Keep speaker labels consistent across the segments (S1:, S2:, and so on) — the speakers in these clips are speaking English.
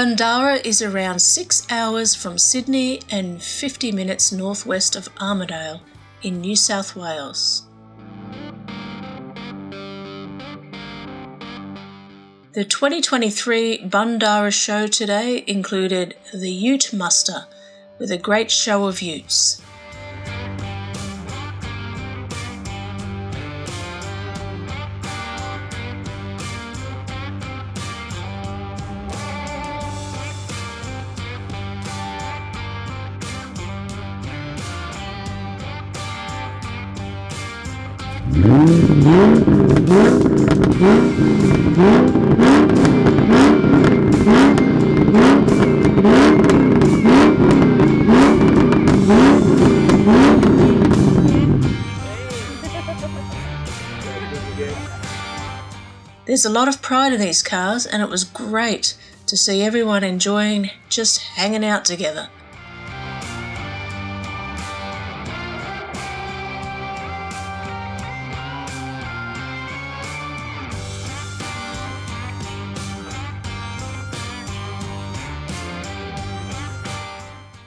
S1: Bundarra is around 6 hours from Sydney and 50 minutes northwest of Armidale in New South Wales. The 2023 Bundarra show today included the Ute Muster with a great show of utes. There's a lot of pride in these cars, and it was great to see everyone enjoying just hanging out together.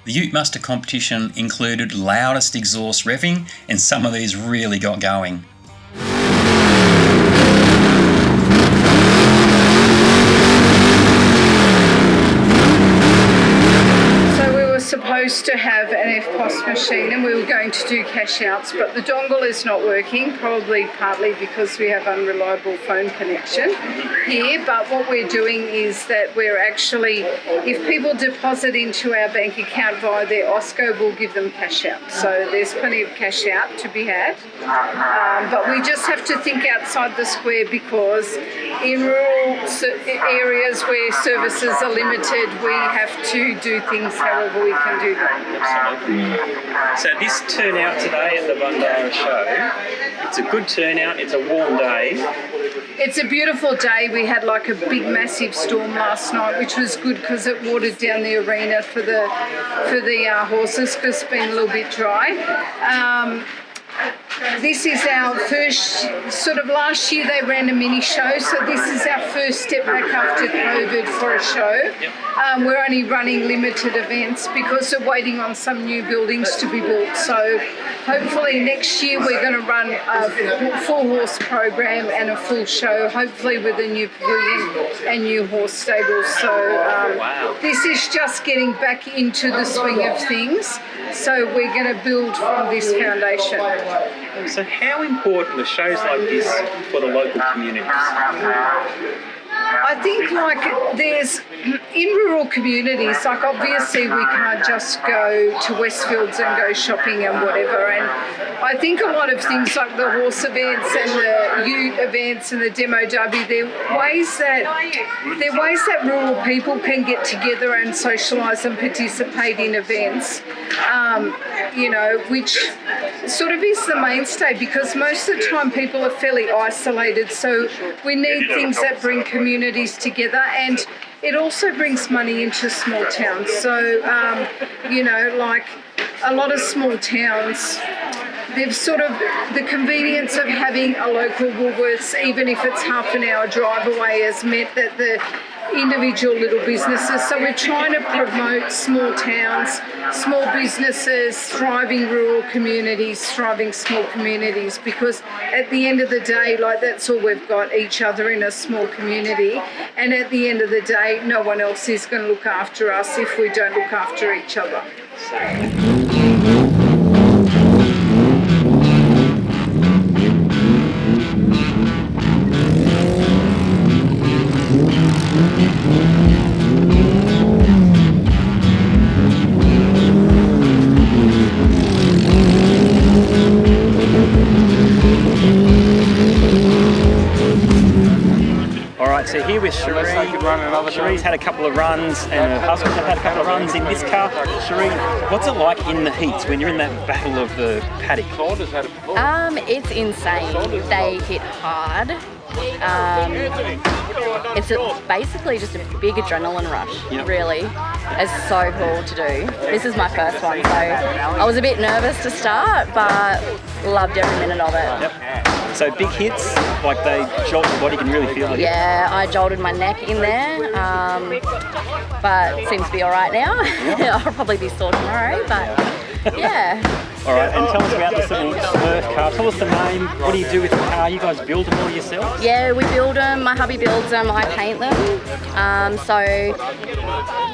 S2: The Ute Muster competition included loudest exhaust revving and some of these really got going.
S3: So we were supposed to have an EFTPOS machine and we were going to do cash outs, but the dongle is not working, probably partly because we have unreliable phone connection here. But what we're doing is that we're actually, if people deposit into our bank account via their Osko, we'll give them cash out. So there's plenty of cash out to be had. Um, but we just have to think outside the square because in rural areas where services are limited, we have to do things however we can do
S4: Absolutely. So this turnout today at the Bundarra show, it's a good turnout, it's a warm day.
S3: It's a beautiful day. We had like a big massive storm last night, which was good because it watered down the arena for the for the uh, horses because it's been a little bit dry. Um, this is our first, sort of last year they ran a mini show, so this is our first step back after COVID for a show. Um, we're only running limited events because we're waiting on some new buildings to be built. So hopefully next year we're going to run a full horse program and a full show, hopefully with a new pavilion and new horse stables. So um, this is just getting back into the swing of things. So we're going to build from this foundation.
S4: So how important are shows like this for the local communities?
S3: I think like there's in rural communities, like obviously we can't just go to Westfields and go shopping and whatever. And I think a lot of things like the horse events and the ute events and the demo derby, they're ways that they're ways that rural people can get together and socialise and participate in events. Um, you know, which sort of is the mainstay because most of the time people are fairly isolated. So we need things that bring communities together and it also brings money into small towns. So, um, you know, like a lot of small towns, they've sort of, the convenience of having a local Woolworths, even if it's half an hour drive away, has meant that the individual little businesses. So we're trying to promote small towns, small businesses, thriving rural communities, thriving small communities because at the end of the day, like that's all we've got, each other in a small community. And at the end of the day, no one else is going to look after us if we don't look after each other.
S4: Here with Cherie. Cherie's had a couple of runs and her husband have had a couple of runs in this car. Cherie, what's it like in the heats when you're in that battle of the paddock?
S5: Um, it's insane. They hit hard. Um, it's a, basically just a big adrenaline rush, yep. really. It's so cool to do. This is my first one, so I was a bit nervous to start, but loved every minute of it.
S4: Yep. So big hits, like they jolt your body, you can really feel it.
S5: Yeah, I jolted my neck in there, um, but seems to be all right now. I'll probably be sore tomorrow, but yeah.
S4: All right, and tell us about this little Smurf car. Tell us the name. What do you do with the car? You guys build them all yourself?
S5: Yeah, we build them. My hubby builds them. I paint them. Um, so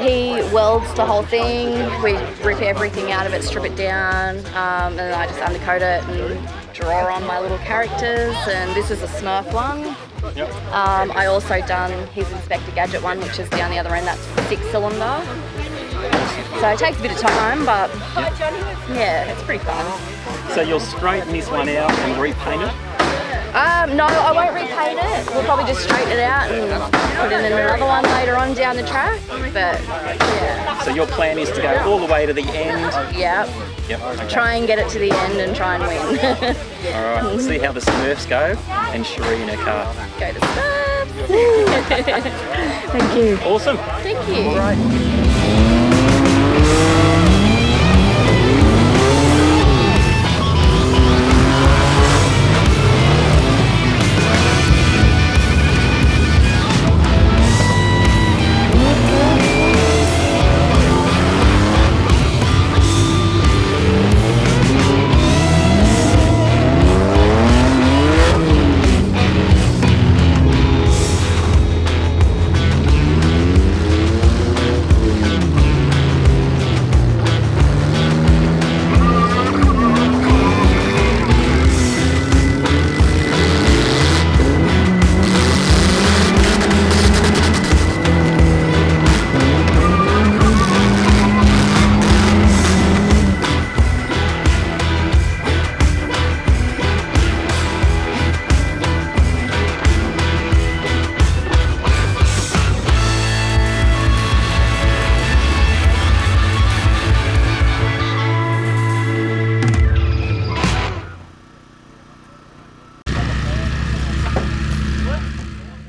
S5: he welds the whole thing. We rip everything out of it, strip it down, um, and then I just undercoat it and draw on my little characters. And this is a Smurf one.
S4: Yep.
S5: Um, I also done his Inspector Gadget one, which is on the other end. That's six cylinder. So it takes a bit of time, but yeah, it's pretty fun.
S4: So you'll straighten this one out and repaint it?
S5: Um, no, I won't repaint it. We'll probably just straighten it out and put in another one later on down the track. But yeah,
S4: So your plan is to go all the way to the end?
S5: yeah.
S4: Yep. Okay.
S5: Try and get it to the end and try and win.
S4: All right, we'll see how the Smurfs go and Cherie in her car.
S5: Go to Smurfs. Thank you.
S4: Awesome.
S5: Thank you.
S4: All right. Thank.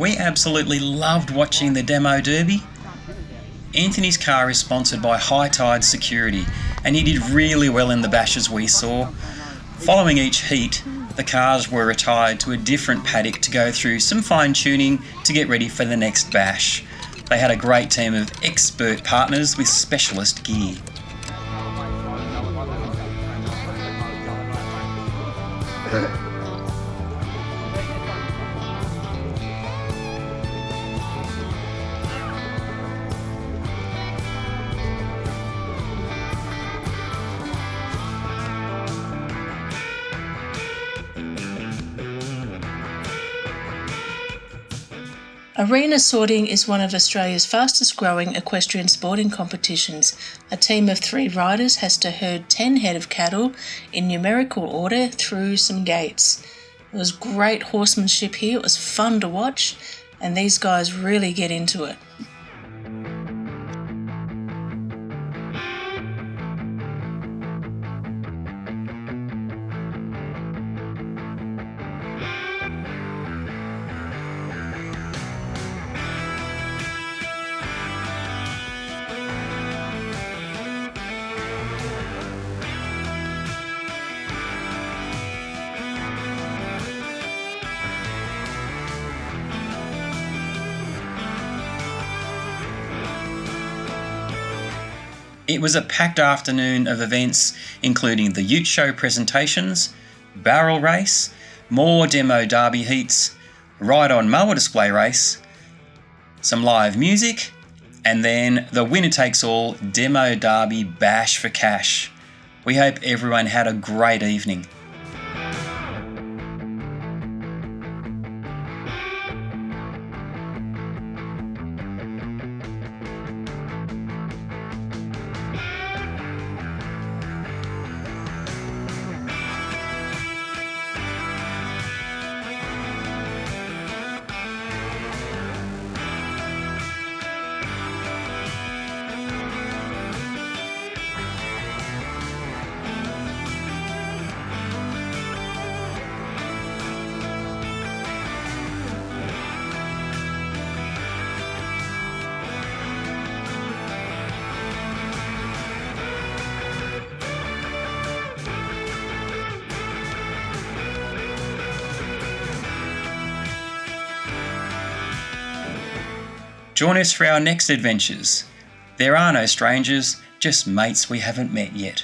S2: We absolutely loved watching the demo derby. Anthony's car is sponsored by High Tide Security, and he did really well in the bashes we saw. Following each heat, the cars were retired to a different paddock to go through some fine tuning to get ready for the next bash. They had a great team of expert partners with specialist gear.
S1: Arena sorting is one of Australia's fastest growing equestrian sporting competitions. A team of three riders has to herd 10 head of cattle in numerical order through some gates. It was great horsemanship here, it was fun to watch, and these guys really get into it.
S2: It was a packed afternoon of events, including the Ute Show presentations, barrel race, more demo derby heats, ride on mower display race, some live music, and then the winner takes all demo derby bash for cash. We hope everyone had a great evening. Join us for our next adventures. There are no strangers, just mates we haven't met yet.